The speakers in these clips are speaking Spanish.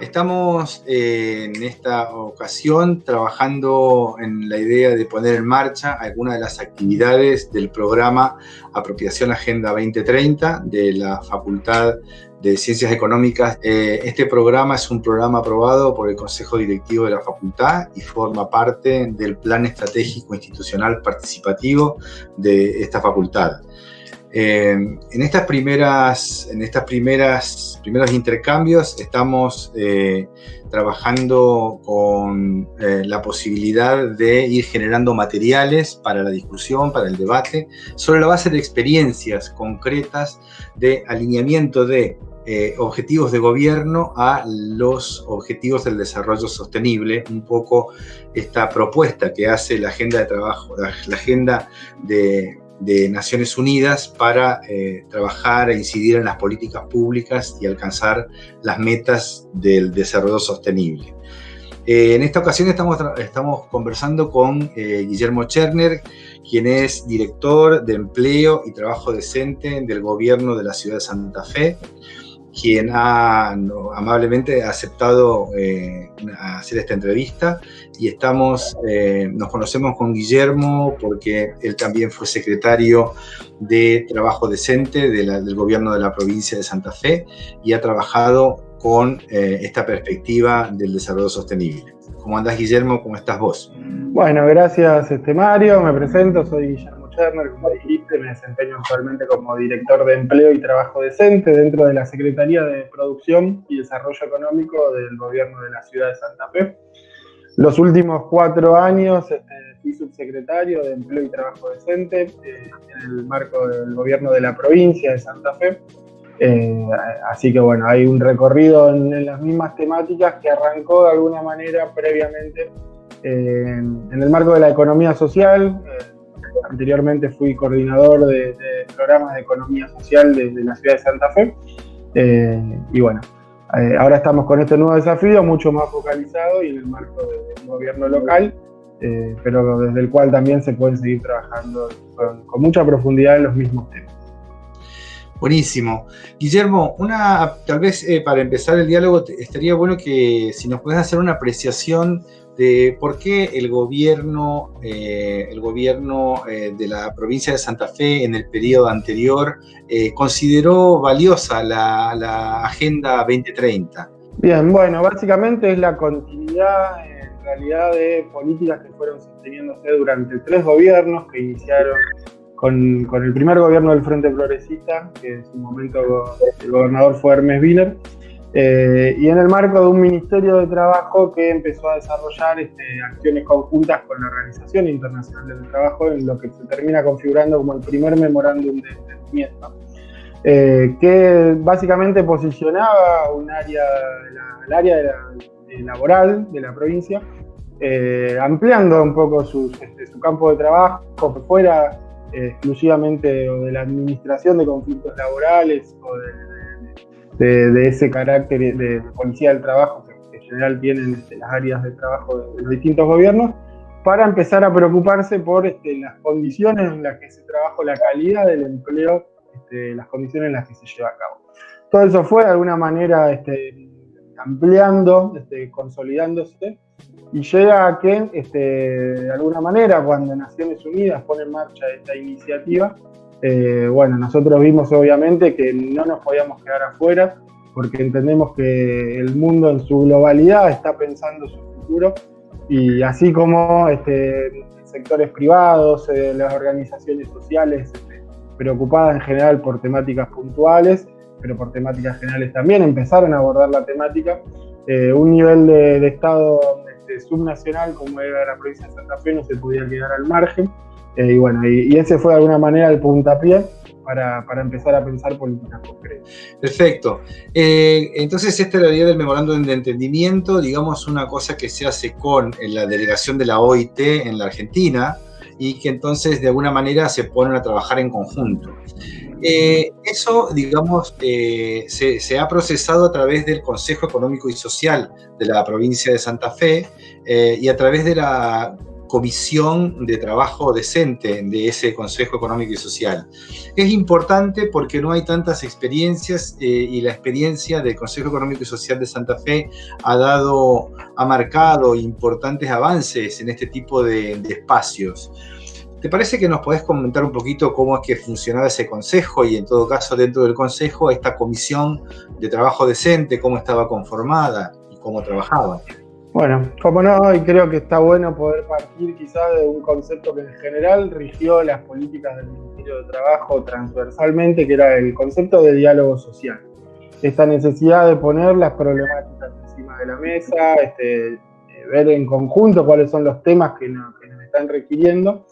Estamos eh, en esta ocasión trabajando en la idea de poner en marcha algunas de las actividades del programa Apropiación Agenda 2030 de la Facultad de Ciencias Económicas. Eh, este programa es un programa aprobado por el Consejo Directivo de la Facultad y forma parte del Plan Estratégico Institucional Participativo de esta facultad. Eh, en estas primeras, en estas primeras, primeros intercambios estamos eh, trabajando con la posibilidad de ir generando materiales para la discusión, para el debate, sobre la base de experiencias concretas de alineamiento de objetivos de gobierno a los objetivos del desarrollo sostenible, un poco esta propuesta que hace la agenda de trabajo, la agenda de Naciones Unidas para eh, trabajar e incidir en las políticas públicas y alcanzar las metas del desarrollo sostenible. Eh, en esta ocasión estamos, estamos conversando con eh, Guillermo Cherner, quien es director de Empleo y Trabajo Decente del Gobierno de la Ciudad de Santa Fe quien ha amablemente aceptado eh, hacer esta entrevista y estamos, eh, nos conocemos con Guillermo porque él también fue secretario de Trabajo Decente del gobierno de la provincia de Santa Fe y ha trabajado con eh, esta perspectiva del desarrollo sostenible. ¿Cómo andás, Guillermo? ¿Cómo estás vos? Bueno, gracias, este Mario. Me presento, soy Guillermo como dijiste, me desempeño actualmente como director de empleo y trabajo decente dentro de la Secretaría de Producción y Desarrollo Económico del Gobierno de la Ciudad de Santa Fe. Los últimos cuatro años este, fui subsecretario de Empleo y Trabajo Decente eh, en el marco del Gobierno de la provincia de Santa Fe. Eh, así que bueno, hay un recorrido en, las mismas temáticas que arrancó de alguna manera previamente eh, en el marco de la economía social, Anteriormente fui coordinador de, programas de economía social de, la ciudad de Santa Fe. Eh, y bueno, eh, ahora estamos con este nuevo desafío, mucho más focalizado y en el marco del gobierno local, eh, pero desde el cual también se pueden seguir trabajando con, mucha profundidad en los mismos temas. Buenísimo. Guillermo, una, tal vez para empezar el diálogo estaría bueno que si nos puedes hacer una apreciación por qué el gobierno, eh, el gobierno eh, de la provincia de Santa Fe en el periodo anterior eh, consideró valiosa la, Agenda 2030. Bien, bueno, básicamente es la continuidad en realidad de políticas que fueron sosteniéndose durante tres gobiernos que iniciaron con, con el primer gobierno del Frente Progresista, que en su momento el gobernador fue Hermes Wiener, eh, y en el marco de un Ministerio de Trabajo que empezó a desarrollar este, acciones conjuntas con la Organización Internacional del Trabajo, en lo que se termina configurando como el primer memorándum de entendimiento, eh, que básicamente posicionaba un área, el área de laboral de la provincia, eh, ampliando un poco este, su campo de trabajo, fuera exclusivamente de la administración de conflictos laborales o de de, ese carácter de, policía del trabajo que, en general tienen este, las áreas de trabajo de, los distintos gobiernos, para empezar a preocuparse por este, las condiciones en las que se trabaja, la calidad del empleo, este, las condiciones en las que se lleva a cabo. Todo eso fue de alguna manera este, ampliando, este, consolidándose, y llega a que, este, de alguna manera, cuando Naciones Unidas pone en marcha esta iniciativa, eh, bueno, nosotros vimos obviamente que no nos podíamos quedar afuera porque entendemos que el mundo en su globalidad está pensando su futuro y así como este, sectores privados, eh, las organizaciones sociales este, preocupadas en general por temáticas puntuales, pero por temáticas generales también empezaron a abordar la temática. Eh, un nivel de, Estado este, subnacional como era la provincia de Santa Fe no se podía quedar al margen eh, y bueno, y, ese fue de alguna manera el puntapié para, para, empezar a pensar políticas concretas. Perfecto. Eh, entonces, esta es la idea del memorándum de entendimiento, digamos, una cosa que se hace con la delegación de la OIT en la Argentina y que entonces de alguna manera se ponen a trabajar en conjunto. Eh, eso, digamos, eh, se, ha procesado a través del Consejo Económico y Social de la provincia de Santa Fe eh, y a través de la comisión de trabajo decente de ese Consejo Económico y Social. Es importante porque no hay tantas experiencias y la experiencia del Consejo Económico y Social de Santa Fe ha dado, ha marcado importantes avances en este tipo de espacios. ¿Te parece que nos podés comentar un poquito cómo es que funcionaba ese consejo y en todo caso dentro del consejo esta comisión de trabajo decente, cómo estaba conformada y cómo trabajaba? Bueno, como no, y creo que está bueno poder partir quizás de un concepto que en general rigió las políticas del Ministerio de Trabajo transversalmente, que era el concepto de diálogo social. Esta necesidad de poner las problemáticas encima de la mesa, este, eh, ver en conjunto cuáles son los temas que nos están requiriendo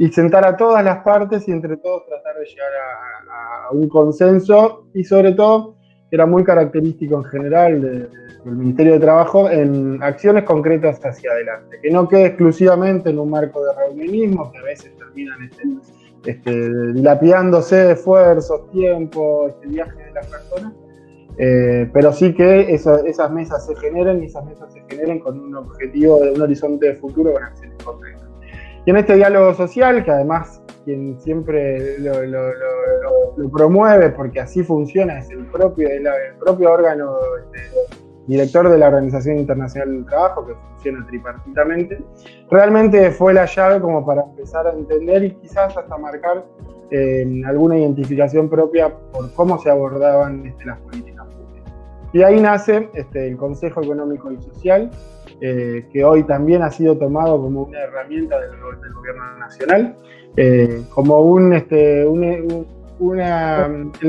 y sentar a todas las partes y entre todos tratar de llegar a, un consenso y sobre todo era muy característico en general del Ministerio de Trabajo en acciones concretas hacia adelante, que no quede exclusivamente en un marco de reunionismo que a veces terminan este, este, dilapidándose esfuerzos, tiempo, este viaje de las personas, eh, pero sí que esas mesas se generen y esas mesas se generen con un objetivo de un horizonte de futuro con acciones concretas. Y en este diálogo social, que además quien siempre lo, promueve, porque así funciona, es el propio, el, propio órgano este, director de la Organización Internacional del Trabajo, que funciona tripartitamente, realmente fue la llave como para empezar a entender y quizás hasta marcar eh, alguna identificación propia por cómo se abordaban este, las políticas. Y ahí nace este, el Consejo Económico y Social, eh, que hoy también ha sido tomado como una herramienta del, gobierno nacional, eh, como un, este, el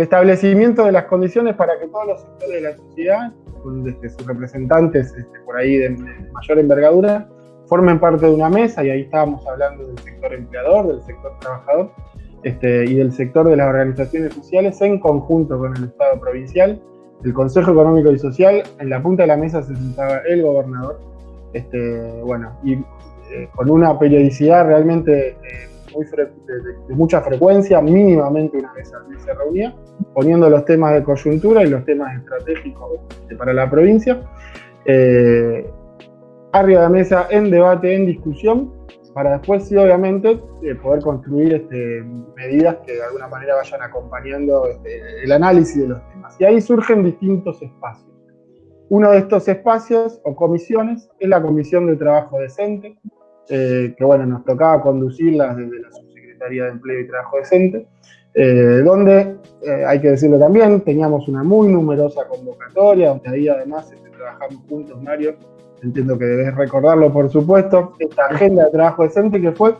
establecimiento de las condiciones para que todos los sectores de la sociedad, con este, sus representantes por ahí de, mayor envergadura, formen parte de una mesa, y ahí estábamos hablando del sector empleador, del sector trabajador, y del sector de las organizaciones sociales en conjunto con el Estado provincial, el Consejo Económico y Social, en la punta de la mesa se sentaba el gobernador, este, bueno, y eh, con una periodicidad realmente eh, de, mucha frecuencia, mínimamente una vez al mes se reunía, poniendo los temas de coyuntura y los temas estratégicos para la provincia. Eh, arriba de mesa en debate, en discusión, para después sí, obviamente, poder construir este, medidas que de alguna manera vayan acompañando este, el análisis de los temas. Y ahí surgen distintos espacios. Uno de estos espacios o comisiones es la Comisión de Trabajo Decente, eh, que bueno, nos tocaba conducirla desde la Subsecretaría de Empleo y Trabajo Decente, eh, donde, eh, hay que decirlo también, teníamos una muy numerosa convocatoria, donde ahí además este, trabajamos juntos, Mario, entiendo que debes recordarlo por supuesto, esta agenda de trabajo decente que fue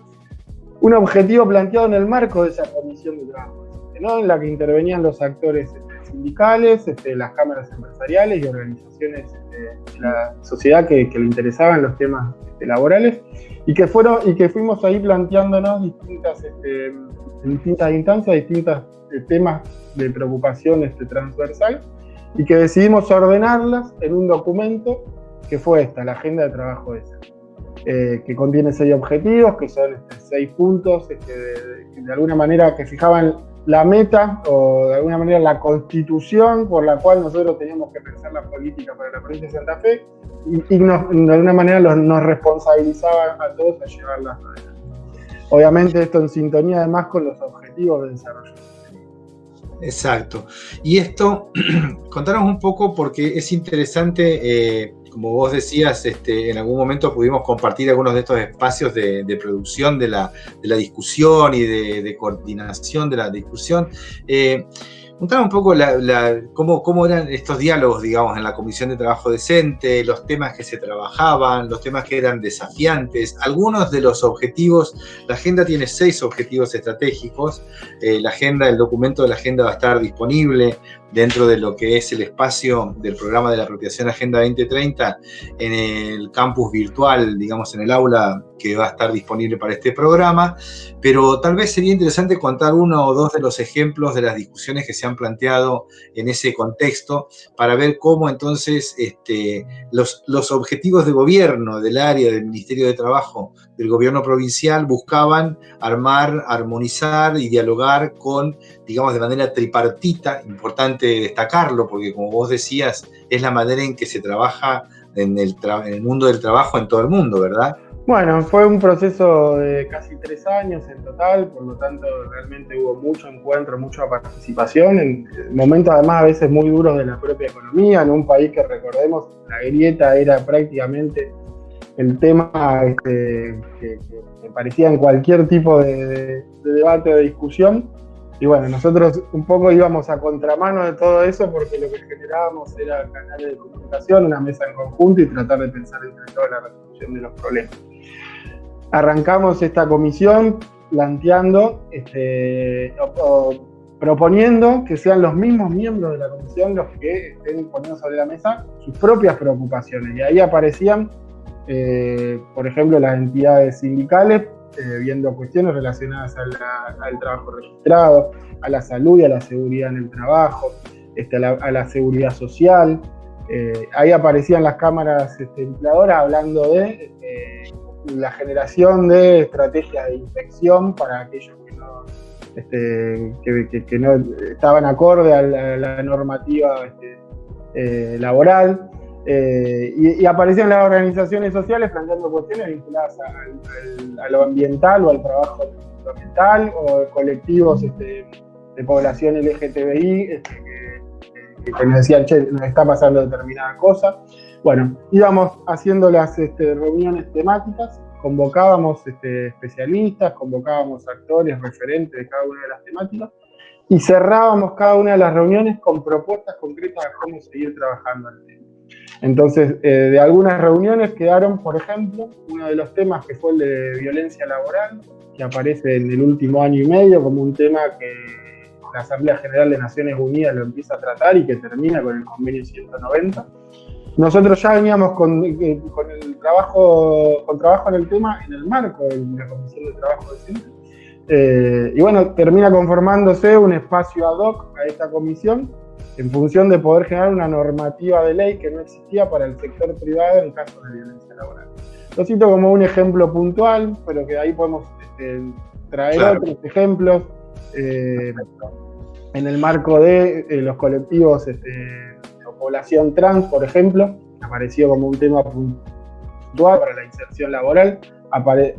un objetivo planteado en el marco de esa comisión de trabajo decente, ¿no? en la que intervenían los actores sindicales, este, las cámaras empresariales y organizaciones este, de la sociedad que, le interesaban los temas este, laborales y que, fueron, y que fuimos ahí planteándonos distintas, en distintas instancias, distintos eh, temas de preocupación transversal y que decidimos ordenarlas en un documento que fue esta, la Agenda de Trabajo de eh, que contiene seis objetivos, que son seis puntos, de, de, alguna manera que fijaban la meta o de alguna manera la constitución por la cual nosotros teníamos que pensar la política para la provincia de Santa Fe y, de alguna manera nos responsabilizaba a todos a llevarla adelante. Obviamente esto en sintonía además con los objetivos de desarrollo. Exacto. Y esto, contanos un poco porque es interesante eh, como vos decías, este, en algún momento pudimos compartir algunos de estos espacios de, producción de la, discusión y de, coordinación de la discusión. Eh, un poco cómo, eran estos diálogos, digamos, en la Comisión de Trabajo Decente, los temas que se trabajaban, los temas que eran desafiantes, algunos de los objetivos. La agenda tiene seis objetivos estratégicos. Eh, la agenda, el documento de la agenda va a estar disponible dentro de lo que es el espacio del programa de la apropiación Agenda 2030 en el campus virtual, digamos en el aula que va a estar disponible para este programa, pero tal vez sería interesante contar uno o dos de los ejemplos de las discusiones que se han planteado en ese contexto para ver cómo entonces este, los, los objetivos de gobierno del área del Ministerio de Trabajo del gobierno provincial buscaban armar, armonizar y dialogar con, digamos, de manera tripartita, importante destacarlo, porque como vos decías, es la manera en que se trabaja en el, en el mundo del trabajo en todo el mundo, ¿verdad? Bueno, fue un proceso de casi tres años en total, por lo tanto realmente hubo mucho encuentro, mucha participación, en momentos además a veces muy duros de la propia economía, en un país que recordemos, la grieta era prácticamente el tema este, que, parecía en cualquier tipo de, debate o de discusión. Y bueno, nosotros un poco íbamos a contramano de todo eso porque lo que generábamos era canales de comunicación, una mesa en conjunto y tratar de pensar entre todos la resolución de los problemas. Arrancamos esta comisión planteando, este, proponiendo que sean los mismos miembros de la comisión los que estén poniendo sobre la mesa sus propias preocupaciones. Y ahí aparecían eh, por ejemplo, las entidades sindicales, eh, viendo cuestiones relacionadas al trabajo registrado, a la salud y a la seguridad en el trabajo, este, a, la, seguridad social. Eh, ahí aparecían las cámaras este, empleadoras hablando de la generación de estrategias de inspección para aquellos que no, este, no estaban acorde a la, normativa laboral. Eh, y, aparecían las organizaciones sociales planteando cuestiones vinculadas a, lo ambiental o al trabajo ambiental o colectivos este, de población LGTBI este, que, nos decían, che, nos está pasando determinada cosa. Bueno, íbamos haciendo las este, reuniones temáticas, convocábamos especialistas, convocábamos actores, referentes de cada una de las temáticas y cerrábamos cada una de las reuniones con propuestas concretas de cómo seguir trabajando tema. Entonces, eh, de algunas reuniones quedaron, por ejemplo, uno de los temas que fue el de violencia laboral, que aparece en el último año y medio como un tema que la Asamblea General de Naciones Unidas lo empieza a tratar y que termina con el convenio 190. Nosotros ya veníamos con, eh, el trabajo, con trabajo en el tema en el marco de la Comisión de Trabajo Decente. Eh, y bueno, termina conformándose un espacio ad hoc a esta comisión en función de poder generar una normativa de ley que no existía para el sector privado en caso de violencia laboral. Lo cito como un ejemplo puntual, pero que ahí podemos este, traer otros ejemplos eh, en el marco de eh, los colectivos este, de población trans, por ejemplo, apareció como un tema puntual para la inserción laboral.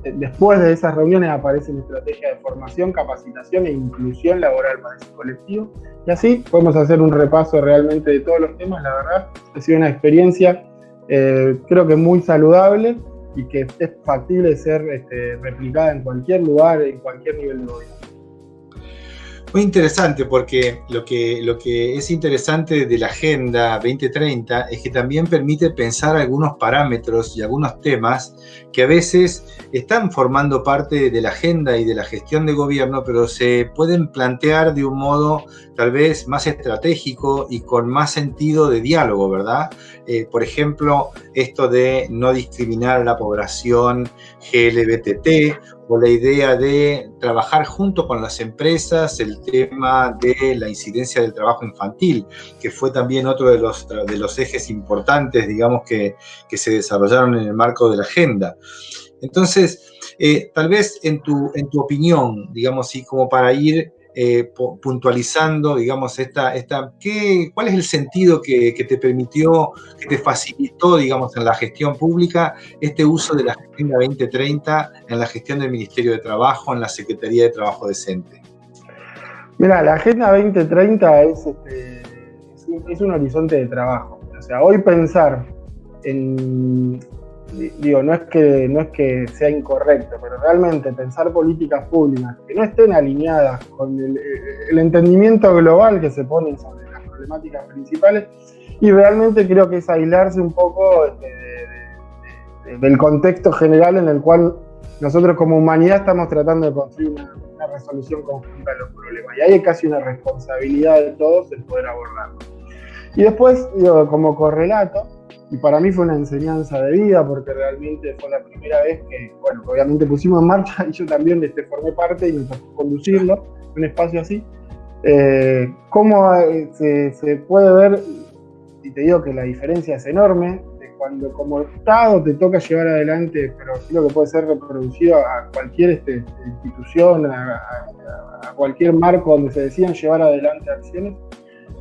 Después de esas reuniones aparecen estrategias de formación, capacitación e inclusión laboral para ese colectivo. Y así podemos hacer un repaso realmente de todos los temas. La verdad, ha sido una experiencia eh, creo que muy saludable y que es factible ser este, replicada en cualquier lugar, en cualquier nivel de gobierno. Muy interesante porque lo que, lo que es interesante de la Agenda 2030 es que también permite pensar algunos parámetros y algunos temas que a veces están formando parte de la agenda y de la gestión de gobierno, pero se pueden plantear de un modo tal vez más estratégico y con más sentido de diálogo, ¿verdad? Eh, por ejemplo, esto de no discriminar a la población GLBTT o la idea de trabajar junto con las empresas el tema de la incidencia del trabajo infantil, que fue también otro de los, de los ejes importantes, digamos, que, que se desarrollaron en el marco de la agenda. Entonces, eh, tal vez en tu, en tu opinión, digamos así, como para ir eh, puntualizando, digamos, esta, esta, ¿qué, ¿cuál es el sentido que, te permitió, que te facilitó, digamos, en la gestión pública este uso de la Agenda 2030 en la gestión del Ministerio de Trabajo, en la Secretaría de Trabajo Decente? Mira, la Agenda 2030 es, este, es un horizonte de trabajo. O sea, hoy pensar en, digo, no es, que, no es que sea incorrecto, pero realmente pensar políticas públicas que no estén alineadas con el, entendimiento global que se pone sobre las problemáticas principales, y realmente creo que es aislarse un poco del contexto general en el cual nosotros como humanidad estamos tratando de construir una, resolución conjunta de los problemas. Y ahí hay casi una responsabilidad de todos el poder abordarlo. Y después, como correlato, y para mí fue una enseñanza de vida porque realmente fue la primera vez que, bueno, obviamente pusimos en marcha y yo también este, formé parte y me tocó conducirlo, un espacio así. Eh, cómo eh, se, se, puede ver, y te digo que la diferencia es enorme, de cuando como Estado te toca llevar adelante, pero creo que puede ser reproducido a cualquier este, institución, a, a cualquier marco donde se decidan llevar adelante acciones,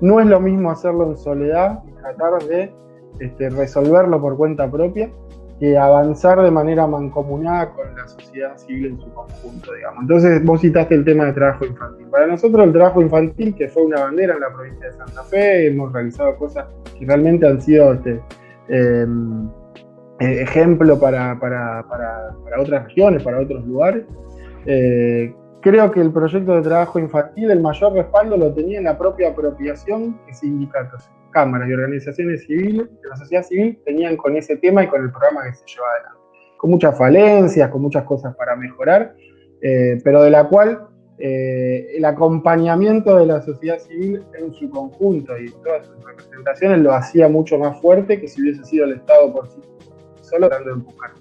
no es lo mismo hacerlo en soledad tratar de este, resolverlo por cuenta propia que avanzar de manera mancomunada con la sociedad civil en su conjunto, digamos. Entonces, vos citaste el tema de trabajo infantil. Para nosotros el trabajo infantil, que fue una bandera en la provincia de Santa Fe, hemos realizado cosas que realmente han sido este, em, eh, ejemplo para, para, para, otras regiones, para otros lugares. Eh, creo que el proyecto de trabajo infantil, el mayor respaldo lo tenía en la propia apropiación que sindicatos cámaras y organizaciones civiles de la sociedad civil tenían con ese tema y con el programa que se lleva adelante. Con muchas falencias, con muchas cosas para mejorar, eh, pero de la cual eh, el acompañamiento de la sociedad civil en su conjunto y todas sus representaciones lo hacía mucho más fuerte que si hubiese sido el Estado por sí solo tratando de empujar.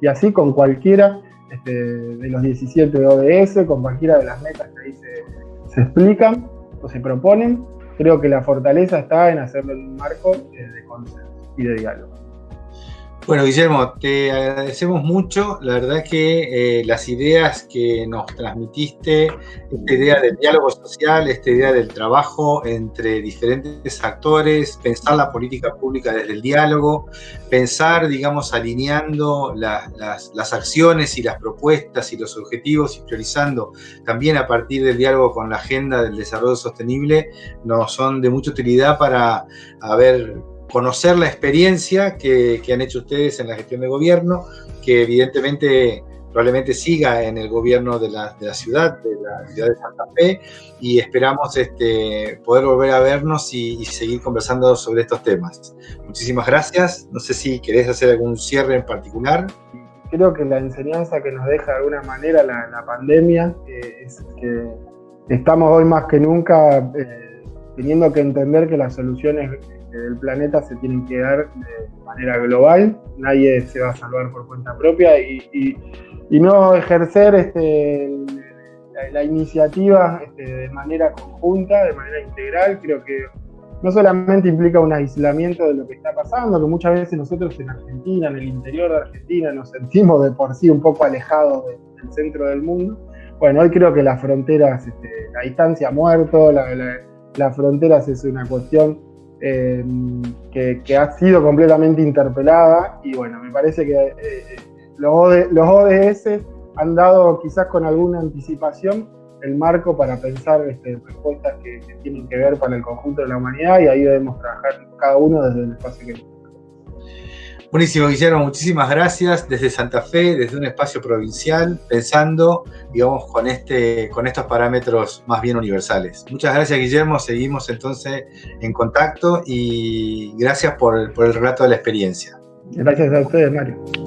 Y así con cualquiera este, de los 17 ODS, con cualquiera de las metas que ahí se, se explican o se proponen, creo que la fortaleza está en hacerlo en un marco de consenso y de diálogo. Bueno, Guillermo, te agradecemos mucho. La verdad que eh, las ideas que nos transmitiste, esta idea del diálogo social, esta idea del trabajo entre diferentes actores, pensar la política pública desde el diálogo, pensar, digamos, alineando las, las acciones y las propuestas y los objetivos y priorizando también a partir del diálogo con la agenda del desarrollo sostenible, nos son de mucha utilidad para haber conocer la experiencia que, han hecho ustedes en la gestión de gobierno, que evidentemente probablemente siga en el gobierno de la, ciudad, de la ciudad de Santa Fe, y esperamos este, poder volver a vernos y, seguir conversando sobre estos temas. Muchísimas gracias. No sé si querés hacer algún cierre en particular. Creo que la enseñanza que nos deja de alguna manera la, pandemia eh, es que estamos hoy más que nunca eh, teniendo que entender que las soluciones del planeta se tienen que dar de manera global, nadie se va a salvar por cuenta propia y, no ejercer este, la, iniciativa este, de manera conjunta, de manera integral, creo que no solamente implica un aislamiento de lo que está pasando, que muchas veces nosotros en Argentina, en el interior de Argentina, nos sentimos de por sí un poco alejados del centro del mundo. Bueno, hoy creo que las fronteras, este, la distancia ha muerto, la, las fronteras es una cuestión Em, que, ha sido completamente interpelada y bueno, me parece que eh, eh, los, ODS han dado quizás con alguna anticipación el marco para pensar este, respuestas que, tienen que ver para el conjunto de la humanidad y ahí debemos trabajar cada uno desde el espacio que Buenísimo, Guillermo, muchísimas gracias desde Santa Fe, desde un espacio provincial, pensando, digamos, con, este, con estos parámetros más bien universales. Muchas gracias, Guillermo, seguimos entonces en contacto y gracias por, por el relato de la experiencia. Gracias a ustedes, Mario.